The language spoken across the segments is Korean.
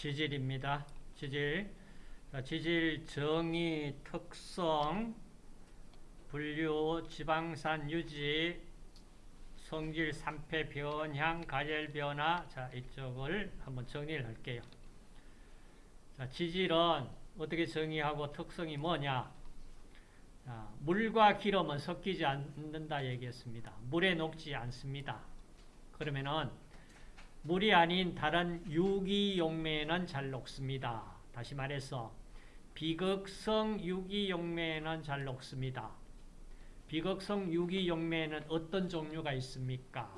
지질입니다. 지질. 자, 지질 정의, 특성, 분류, 지방산 유지, 성질, 산패, 변향, 가열 변화. 자, 이쪽을 한번 정리를 할게요. 자, 지질은 어떻게 정의하고 특성이 뭐냐? 자, 물과 기름은 섞이지 않는다 얘기했습니다. 물에 녹지 않습니다. 그러면은 물이 아닌 다른 유기용매는 잘 녹습니다. 다시 말해서 비극성 유기용매는 잘 녹습니다. 비극성 유기용매는 어떤 종류가 있습니까?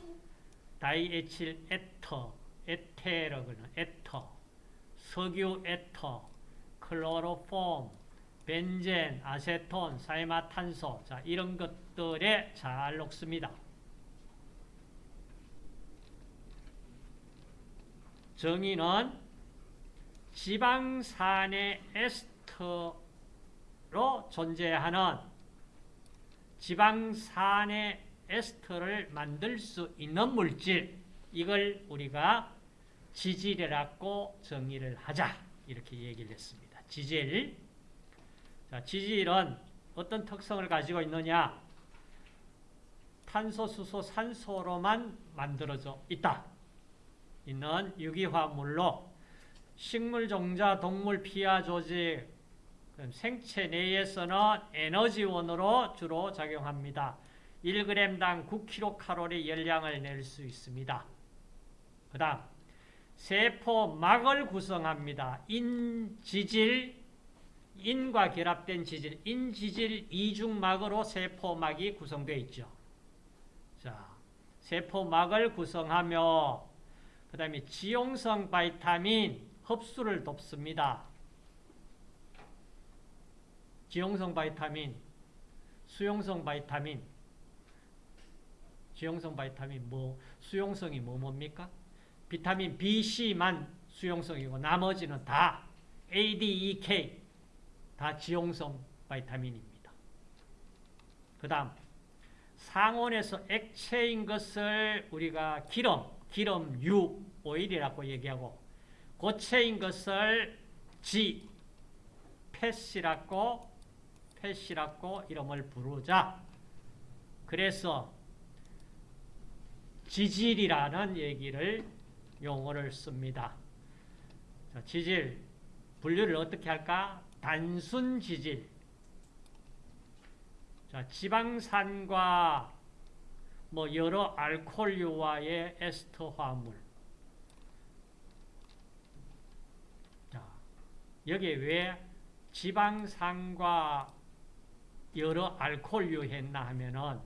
다이에틸 에터, 에테르는 에터, 석유 에터, 클로로폼, 벤젠, 아세톤, 사염화탄소 자 이런 것들에 잘 녹습니다. 정의는 지방산의 에스터로 존재하는 지방산의 에스터를 만들 수 있는 물질 이걸 우리가 지질이라고 정의를 하자 이렇게 얘기를 했습니다. 지질 자, 지질은 어떤 특성을 가지고 있느냐 탄소, 수소, 산소로만 만들어져 있다. 있는 유기화물로 식물, 종자, 동물, 피하 조직, 생체 내에서는 에너지원으로 주로 작용합니다. 1g당 9kcal 열량을 낼 수 있습니다. 그 다음 세포막을 구성합니다. 인지질, 인과 결합된 지질, 인지질 이중막으로 세포막이 구성되어 있죠. 자, 세포막을 구성하며 그 다음에 지용성 바이타민 흡수를 돕습니다. 지용성 바이타민, 수용성 바이타민, 지용성 바이타민 뭐 수용성이 뭐 뭡니까? 비타민 B, C만 수용성이고 나머지는 다 A, D, E, K 다 지용성 바이타민입니다. 그 다음 상온에서 액체인 것을 우리가 기름, 기름 유, 오일이라고 얘기하고 고체인 것을 지, fat이라고 fat이라고 이름을 부르자. 그래서 지질이라는 얘기를 용어를 씁니다. 자, 지질 분류를 어떻게 할까? 단순 지질. 자, 지방산과 뭐 여러 알코올유와의 에스터 화물. 자, 여기에 왜 지방산과 여러 알코올유 했나 하면은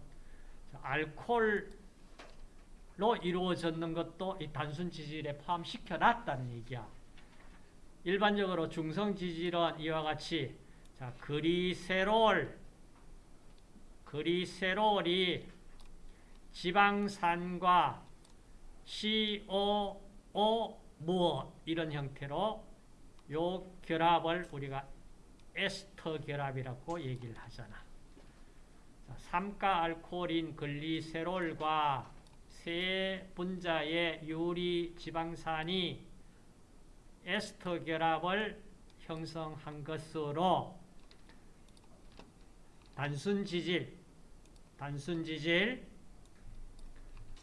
알코올로 이루어졌는 것도 이 단순 지질에 포함시켜 놨다는 얘기야. 일반적으로 중성 지질은 이와 같이 자, 그리세롤 그리세롤이 지방산과 COO 무엇 이런 형태로 요 결합을 우리가 에스터 결합이라고 얘기를 하잖아. 삼가 알코올인 글리세롤과 세 분자의 유리 지방산이 에스터 결합을 형성한 것으로 단순 지질, 단순 지질,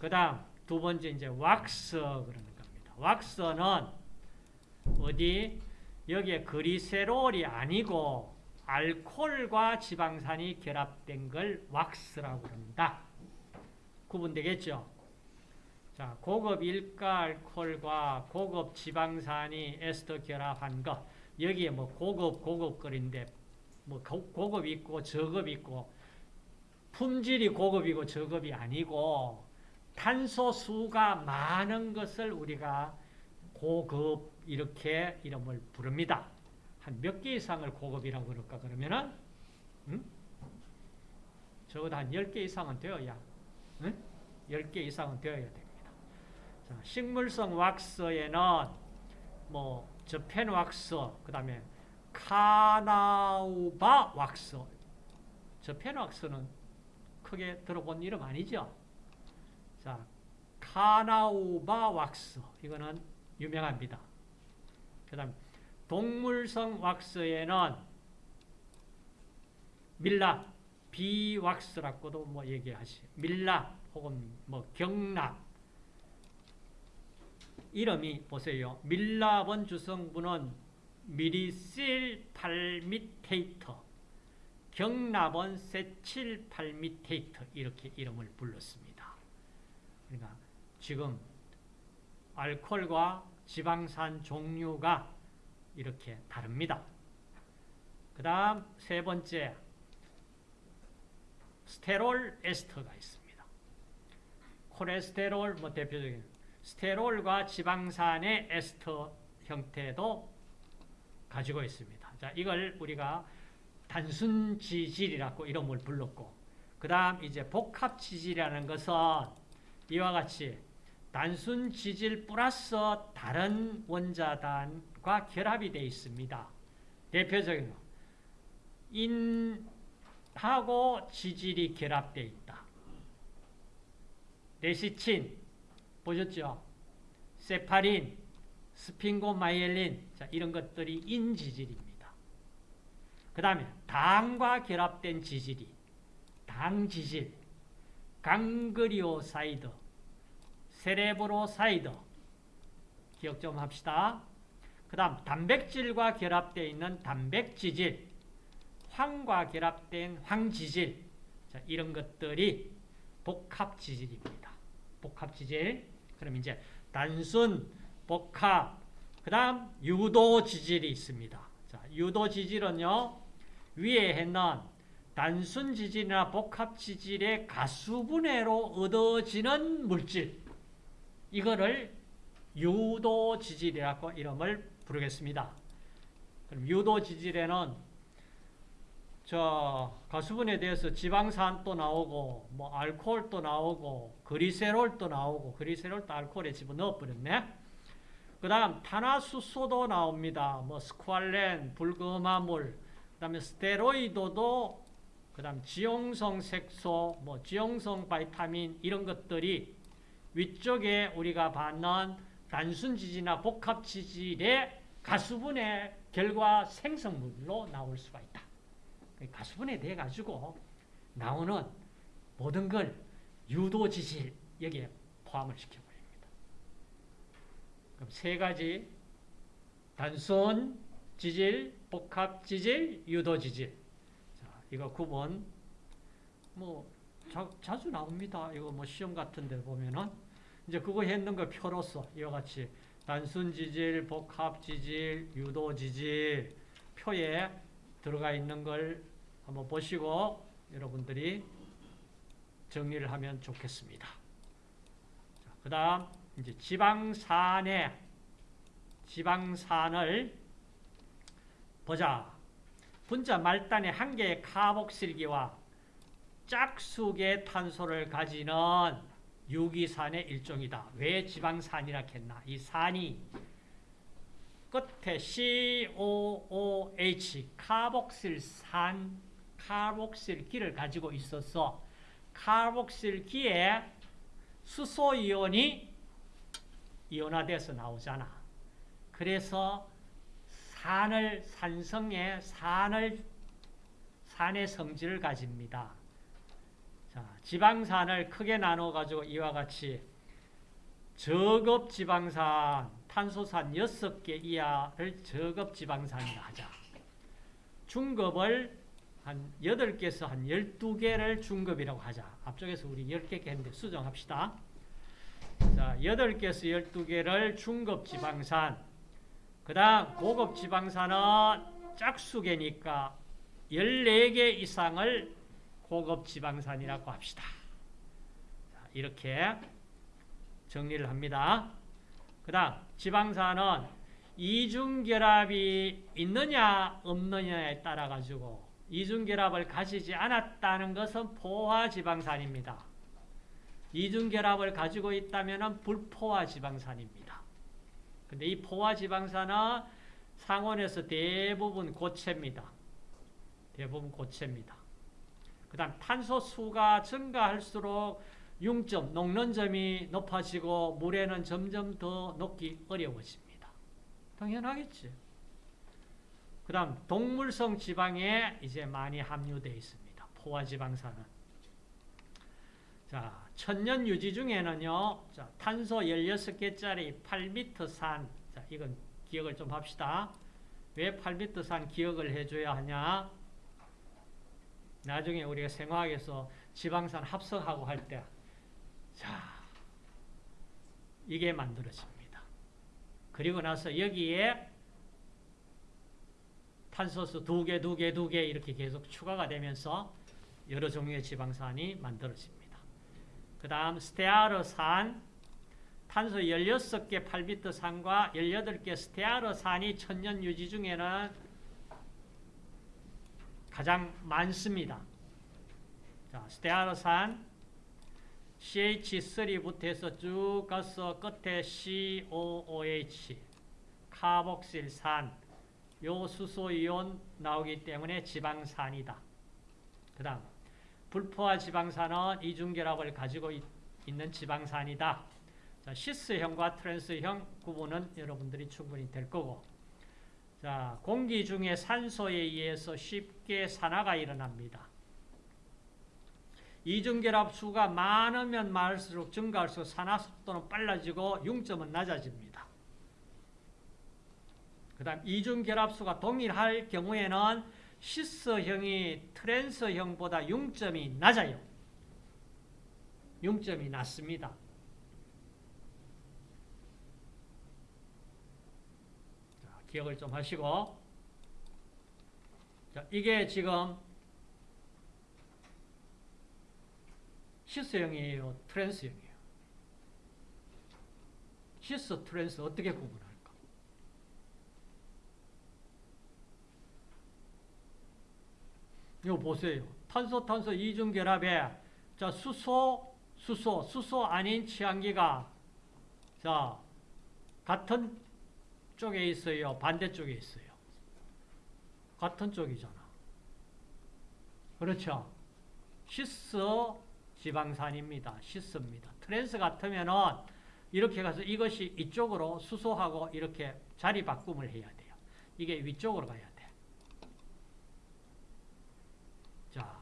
그 다음 두 번째 이제 왁스 그러는 겁니다. 왁스는 어디 여기에 그리세롤이 아니고 알코올과 지방산이 결합된 걸 왁스라고 합니다. 구분되겠죠? 자, 고급 일가 알코올과 고급 지방산이 에스터 결합한 거. 여기에 뭐 고급, 고급거리인데, 뭐 고급 있고 저급 있고, 품질이 고급이고 저급이 아니고, 탄소 수가 많은 것을 우리가 고급 이렇게 이름을 부릅니다. 한 몇 개 이상을 고급이라고 그럴까 그러면은 음? 적어도 한 10개 이상은 되어야 음? 10개 이상은 되어야 됩니다. 자, 식물성 왁스에는 뭐 저펜 왁스, 그 다음에 카나우바 왁스. 저펜 왁스는 크게 들어본 이름 아니죠? 자, 카나우바 왁스. 이거는 유명합니다. 그 다음 동물성 왁스에는 밀랍, 비왁스라고도 뭐 얘기하시. 밀랍 혹은 뭐 경납 이름이 보세요. 밀랍은 주성분은 미리실 팔미테이터, 경납은 세칠 팔미테이터 이렇게 이름을 불렀습니다. 그러니까 지금 알코올과 지방산 종류가 이렇게 다릅니다. 그 다음 세 번째 스테롤 에스터가 있습니다. 콜레스테롤 뭐 대표적인 스테롤과 지방산의 에스터 형태도 가지고 있습니다. 자, 이걸 우리가 단순 지질이라고 이름을 불렀고 그 다음 이제 복합 지질이라는 것은 이와 같이 단순 지질 플러스 다른 원자단과 결합이 되어 있습니다. 대표적인 거. 인하고 지질이 결합되어 있다. 레시친 보셨죠? 세팔린, sphingomyelin 자, 이런 것들이 인지질입니다. 그 다음에 당과 결합된 지질이 당지질, ganglioside, cerebroside 기억 좀 합시다. 그 다음 단백질과 결합되어 있는 단백지질, 황과 결합된 황지질 자, 이런 것들이 복합지질입니다. 복합지질 그럼 이제 단순, 복합 그 다음 유도지질이 있습니다. 자, 유도지질은요 위에 했는 단순 지질이나 복합 지질의 가수분해로 얻어지는 물질 이거를 유도 지질이라고 이름을 부르겠습니다. 그럼 유도 지질에는 저 가수분에 대해서 지방산도 나오고 뭐 알코올도 나오고 그리세롤도 나오고 그리세롤도 알코올에 집어넣어 버렸네. 그 다음 탄화수소도 나옵니다. 뭐 스쿠알렌, 불금화물, 그 다음에 스테로이드도 그 다음 지용성 색소, 뭐 지용성 바이타민 이런 것들이 위쪽에 우리가 받는 단순 지질이나 복합 지질의 가수분해 결과 생성물로 나올 수가 있다. 가수분해 돼 가지고 나오는 모든 걸 유도 지질 여기에 포함을 시켜 버립니다. 그럼 세 가지 단순 지질, 복합 지질, 유도 지질. 자, 이거 구분 뭐 자, 자주 나옵니다. 이거 뭐 시험 같은 데 보면은 이제 그거 했는 거 표로서 이와 같이 단순 지질, 복합 지질, 유도 지질 표에 들어가 있는 걸 한번 보시고 여러분들이 정리를 하면 좋겠습니다. 그 다음 이제 지방산의 지방산을 보자. 분자 말단의 한 개의 카복실기와 짝수의 탄소를 가지는 유기산의 일종이다. 왜 지방산이라 했나? 이 산이 끝에 COOH 카복실산 카복실기를 가지고 있어서 카복실기에 수소이온이 이온화돼서 나오잖아. 그래서 산을 산성의 산을 산의 성질을 가집니다. 자, 지방산을 크게 나눠 가지고 이와 같이 저급 지방산, 탄소산 6개 이하를 저급 지방산이라 하자. 중급을 한 8개에서 한 12개를 중급이라고 하자. 앞쪽에서 우리 10개 했는데 수정합시다. 자, 8개에서 12개를 중급 지방산. 그 다음 고급 지방산은 짝수개니까 14개 이상을 고급 지방산이라고 합시다. 자, 이렇게 정리를 합니다. 그 다음 지방산은 이중결합이 있느냐 없느냐에 따라 가지고 이중결합을 가지지 않았다는 것은 포화지방산입니다. 이중결합을 가지고 있다면 불포화지방산입니다. 근데 이 포화지방산은 상온에서 대부분 고체입니다. 대부분 고체입니다. 그 다음 탄소 수가 증가할수록 융점, 녹는 점이 높아지고 물에는 점점 더 녹기 어려워집니다. 당연하겠지. 그 다음 동물성 지방에 이제 많이 함유되어 있습니다. 포화지방산은. 자, 천년 유지 중에는요, 자, 탄소 16개짜리 8m 산, 자, 이건 기억을 좀 합시다. 왜 8m 산 기억을 해줘야 하냐? 나중에 우리가 생화학에서 지방산 합성하고 할 때, 자, 이게 만들어집니다. 그리고 나서 여기에 탄소수 두 개, 두 개, 두 개 이렇게 계속 추가가 되면서 여러 종류의 지방산이 만들어집니다. 그 다음 스테아르산, 탄소 16개 8비트 산과 18개 스테아르산이 천년 유지 중에는 가장 많습니다. 자, 스테아르산 CH3부터 해서 쭉 가서 끝에 COOH, 카복실산, 요 수소이온 나오기 때문에 지방산이다. 그 다음 불포화 지방산은 이중결합을 가지고 있, 는 지방산이다. 자, 시스형과 트랜스형 구분은 여러분들이 충분히 될 거고 자, 공기 중에 산소에 의해서 쉽게 산화가 일어납니다. 이중결합 수가 많으면 많을수록 증가할수록 산화 속도는 빨라지고 융점은 낮아집니다. 그 다음 이중결합수가 동일할 경우에는 시스형이 트랜스형보다 융점이 낮아요. 융점이 낮습니다. 자, 기억을 좀 하시고 자, 이게 지금 시스형이에요? 트랜스형이에요? 시스, 트랜스 어떻게 구분할까? 이거 보세요. 탄소, 탄소 이중 결합에 자, 수소, 수소, 수소 아닌 치환기가 자, 같은 쪽에 있어요? 반대쪽에 있어요? 같은 쪽이잖아. 그렇죠? 시스 지방산입니다. 시스입니다. 트랜스 같으면은 이렇게 가서 이것이 이쪽으로 수소하고 이렇게 자리 바꿈을 해야 돼요. 이게 위쪽으로 가야 돼. 자,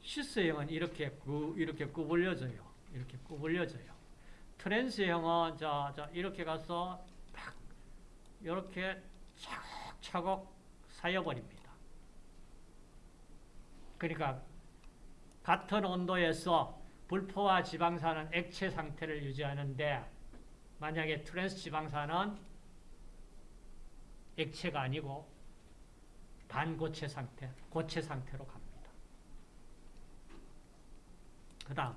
시스형은 이렇게 구, 이렇게 구불려져요. 이렇게 구불려져요. 트랜스형은 자, 자 이렇게 가서 딱 이렇게 차곡차곡 쌓여버립니다. 그러니까 같은 온도에서 불포화 지방산은 액체 상태를 유지하는데 만약에 트랜스 지방산은 액체가 아니고 반고체 상태, 고체 상태로 갑니다. 그 다음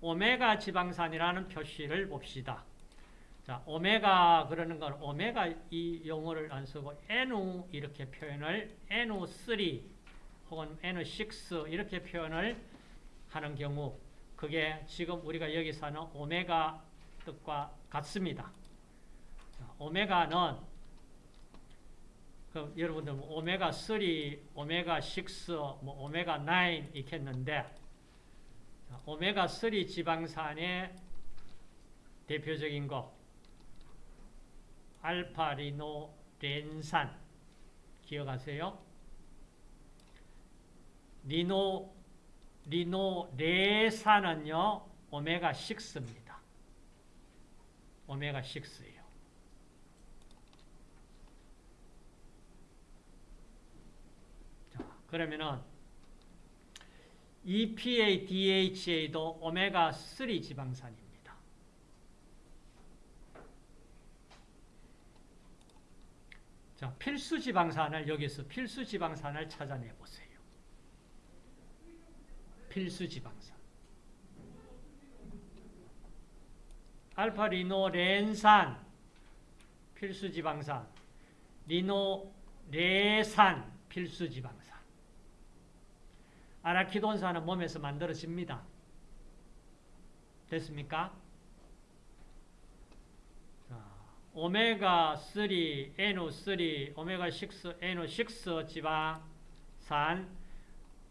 오메가 지방산이라는 표시를 봅시다. 자, 오메가 그러는 건 오메가 이 용어를 안 쓰고 NU 이렇게 표현을 NU3 혹은 N6 이렇게 표현을 하는 경우 그게 지금 우리가 여기서 하는 오메가 뜻과 같습니다. 자, 오메가는 그 여러분들 뭐 오메가 3, 오메가 6, 뭐 오메가 9 있겠는데 자, 오메가 3 지방산의 대표적인 거 알파 리노 렌산 기억하세요? 리노 리노레산은요 오메가 6입니다. 오메가 6예요. 자, 그러면은 EPA, DHA도 오메가 3 지방산입니다. 자, 필수 지방산을 여기서 필수 지방산을 찾아내 보세요. 필수 지방산. 알파 리노 렌산 필수 지방산. 리노 레산 필수 지방산. 아라키돈산은 몸에서 만들어집니다. 됐습니까? 오메가3, N3, 오메가6, N6 지방산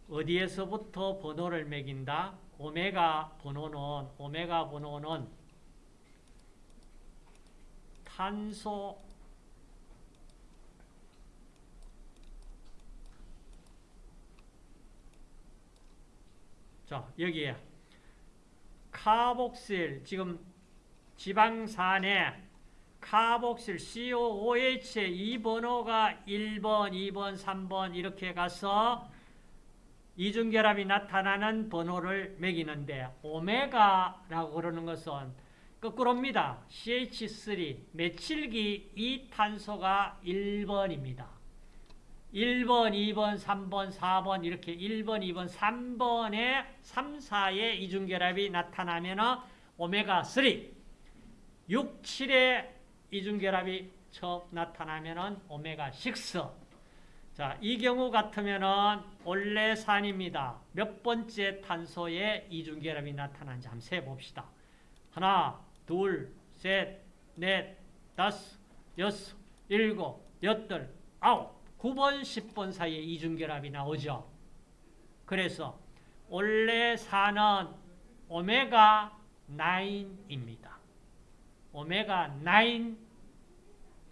어디에서부터 번호를 매긴다? 오메가 번호는 오메가 번호는 탄소 자, 여기에 카복실 지금 지방산에 카복실 COOH의 이 번호가 1번, 2번, 3번 이렇게 가서 이중결합이 나타나는 번호를 매기는데 오메가라고 그러는 것은 거꾸로입니다. CH3 메칠기 이 탄소가 1번입니다. 1번, 2번, 3번, 4번 이렇게 1번, 2번, 3번에 3, 4의 이중결합이 나타나면 오메가3 6, 7의 이중결합이 처음 나타나면 오메가6 자, 이 경우 같으면은 올레산입니다. 몇 번째 탄소의 이중결합이 나타나는지 한번 세 봅시다. 하나, 둘, 셋, 넷, 다섯, 여섯, 일곱, 여덟, 아홉, 9번, 10번 사이에 이중결합이 나오죠. 그래서 올레산은 오메가 9입니다. 오메가 9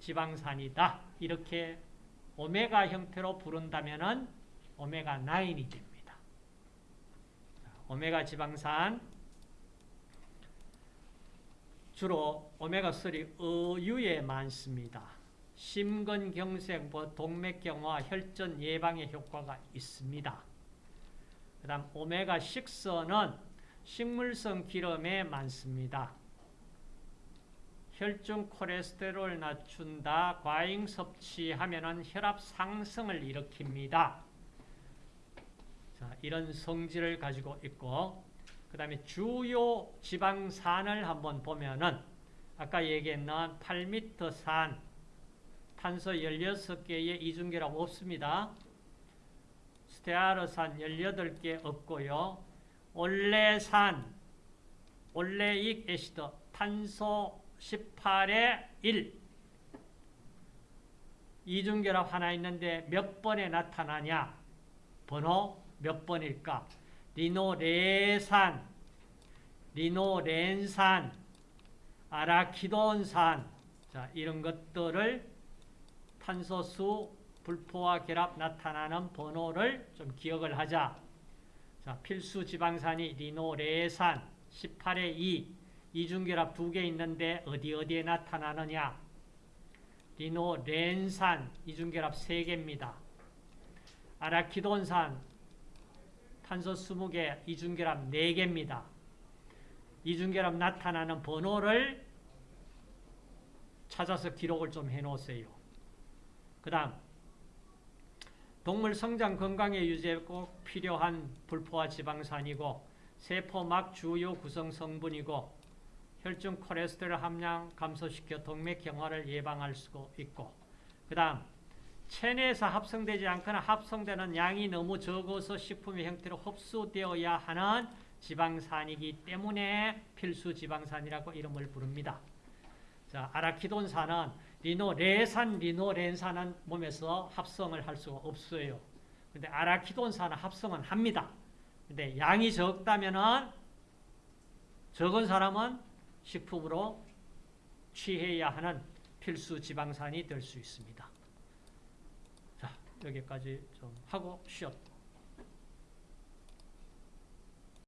지방산이다. 이렇게 오메가 형태로 부른다면은 오메가 9이 됩니다. 오메가 지방산 주로 오메가3 어유에 많습니다. 심근경색, 뭐 동맥경화, 혈전 예방에 효과가 있습니다. 그 다음 오메가6는 식물성 기름에 많습니다. 혈중 콜레스테롤 낮춘다. 과잉 섭취하면 혈압 상승을 일으킵니다. 자, 이런 성질을 가지고 있고 그 다음에 주요 지방산을 한번 보면은 아까 얘기했는 8m 산 탄소 16개의 이중결합 없습니다. 스테아르산 18개 없고요. 올레산, 올레익 애시드, 탄소 18에 1 이중결합 하나 있는데 몇 번에 나타나냐? 번호 몇 번일까? 리노레산, 리노렌산, 아라키돈산 자, 이런 것들을 탄소수 불포화 결합 나타나는 번호를 좀 기억을 하자. 자, 필수 지방산이 리노레산 18에 2 이중결합 두 개 있는데 어디 어디에 나타나느냐? 리노 렌산 이중결합 세 개입니다. 아라키돈산 탄소 20개 이중결합 4개입니다. 이중결합 나타나는 번호를 찾아서 기록을 좀 해놓으세요. 그 다음 동물 성장 건강에 유지에 꼭 필요한 불포화 지방산이고 세포막 주요 구성 성분이고 혈중 콜레스테롤 함량 감소시켜 동맥 경화를 예방할 수 있고 그 다음 체내에서 합성되지 않거나 합성되는 양이 너무 적어서 식품의 형태로 흡수되어야 하는 지방산이기 때문에 필수 지방산이라고 이름을 부릅니다. 자, 아라키돈산은 리노 레산, 리노 렌산은 몸에서 합성을 할 수가 없어요. 근데 아라키돈산은 합성은 합니다. 근데 양이 적다면은 적은 사람은 식품으로 취해야 하는 필수 지방산이 될 수 있습니다. 자, 여기까지 좀 하고 쉬었다.